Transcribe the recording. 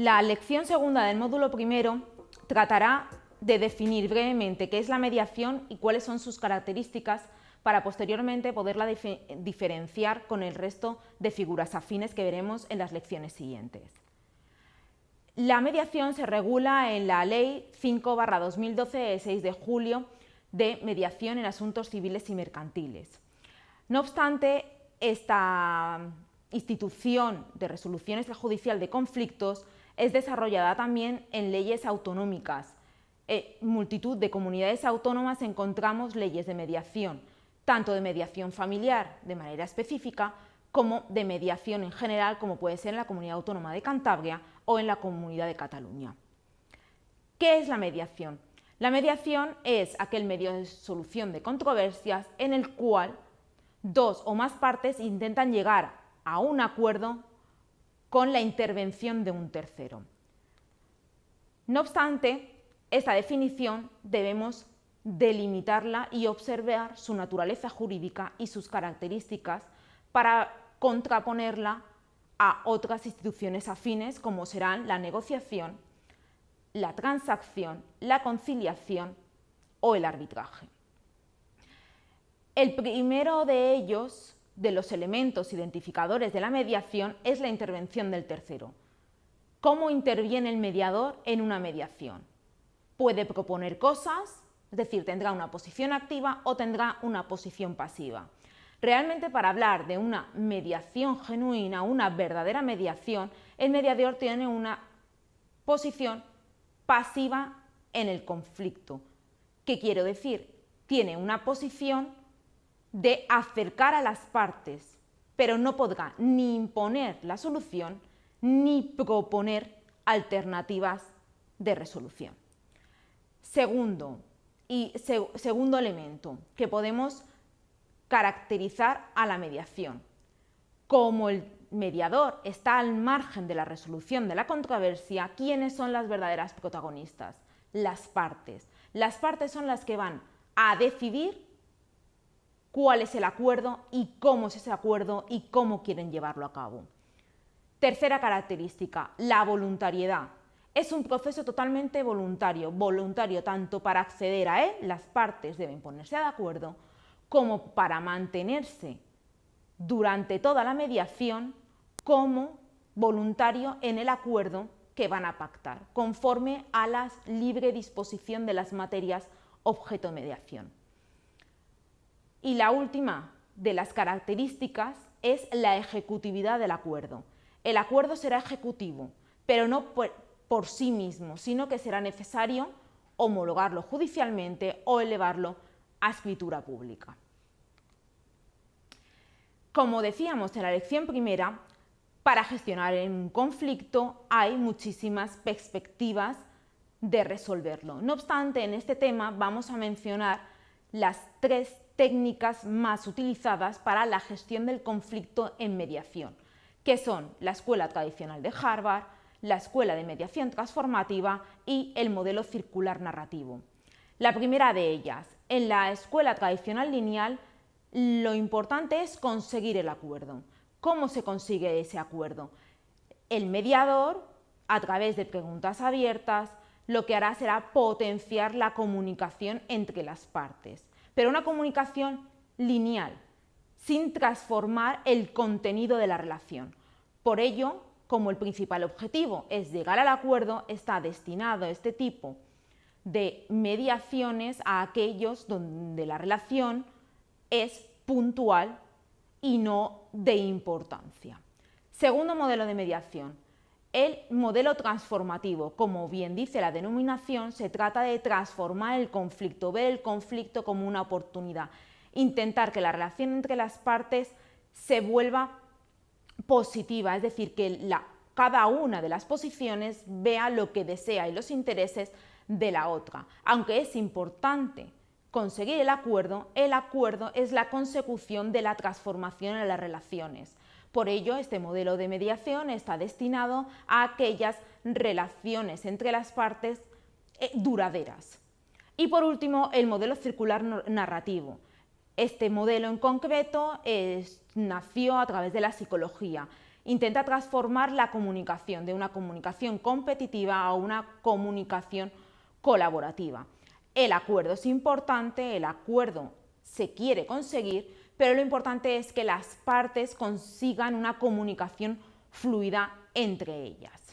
La lección segunda del módulo primero tratará de definir brevemente qué es la mediación y cuáles son sus características para posteriormente poderla diferenciar con el resto de figuras afines que veremos en las lecciones siguientes. La mediación se regula en la Ley 5-2012 de 6 de julio de mediación en asuntos civiles y mercantiles. No obstante, esta institución de resolución extrajudicial de conflictos es desarrollada también en leyes autonómicas. En multitud de comunidades autónomas encontramos leyes de mediación, tanto de mediación familiar de manera específica como de mediación en general, como puede ser en la Comunidad Autónoma de Cantabria o en la Comunidad de Cataluña. ¿Qué es la mediación? La mediación es aquel medio de solución de controversias en el cual dos o más partes intentan llegar a un acuerdo con la intervención de un tercero. No obstante, esta definición debemos delimitarla y observar su naturaleza jurídica y sus características para contraponerla a otras instituciones afines como serán la negociación, la transacción, la conciliación o el arbitraje. El primero de ellos, de los elementos identificadores de la mediación, es la intervención del tercero. ¿Cómo interviene el mediador en una mediación? Puede proponer cosas, es decir, tendrá una posición activa o tendrá una posición pasiva. Realmente para hablar de una mediación genuina, una verdadera mediación, el mediador tiene una posición pasiva en el conflicto. ¿Qué quiero decir? Tiene una posición de acercar a las partes, pero no podrá ni imponer la solución ni proponer alternativas de resolución. Segundo, y segundo elemento que podemos caracterizar a la mediación. Como el mediador está al margen de la resolución de la controversia, ¿quiénes son las verdaderas protagonistas? Las partes. Las partes son las que van a decidir cuál es el acuerdo y cómo es ese acuerdo y cómo quieren llevarlo a cabo. Tercera característica, la voluntariedad. Es un proceso totalmente voluntario, voluntario tanto para acceder a él, las partes deben ponerse de acuerdo, como para mantenerse durante toda la mediación como voluntario en el acuerdo que van a pactar, conforme a la libre disposición de las materias objeto de mediación. Y la última de las características es la ejecutividad del acuerdo. El acuerdo será ejecutivo, pero no por, sí mismo, sino que será necesario homologarlo judicialmente o elevarlo a escritura pública. Como decíamos en la lección primera, para gestionar un conflicto hay muchísimas perspectivas de resolverlo. No obstante, en este tema vamos a mencionar las tres técnicas más utilizadas para la gestión del conflicto en mediación, que son la escuela tradicional de Harvard, la escuela de mediación transformativa y el modelo circular narrativo. La primera de ellas, en la escuela tradicional lineal, lo importante es conseguir el acuerdo. ¿Cómo se consigue ese acuerdo? El mediador, a través de preguntas abiertas, lo que hará será potenciar la comunicación entre las partes, pero una comunicación lineal, sin transformar el contenido de la relación. Por ello, como el principal objetivo es llegar al acuerdo, está destinado este tipo de mediaciones a aquellos donde la relación es puntual y no de importancia. Segundo modelo de mediación, el modelo transformativo. Como bien dice la denominación, se trata de transformar el conflicto, ver el conflicto como una oportunidad, intentar que la relación entre las partes se vuelva positiva, es decir, que cada una de las posiciones vea lo que desea y los intereses de la otra. Aunque es importante conseguir el acuerdo, el acuerdo es la consecución de la transformación en las relaciones. Por ello, este modelo de mediación está destinado a aquellas relaciones entre las partes eh, duraderas. Y por último, el modelo circular narrativo. Este modelo en concreto nació a través de la psicología. intenta transformar la comunicación de una comunicación competitiva a una comunicación colaborativa. El acuerdo es importante, el acuerdo se quiere conseguir, pero lo importante es que las partes consigan una comunicación fluida entre ellas.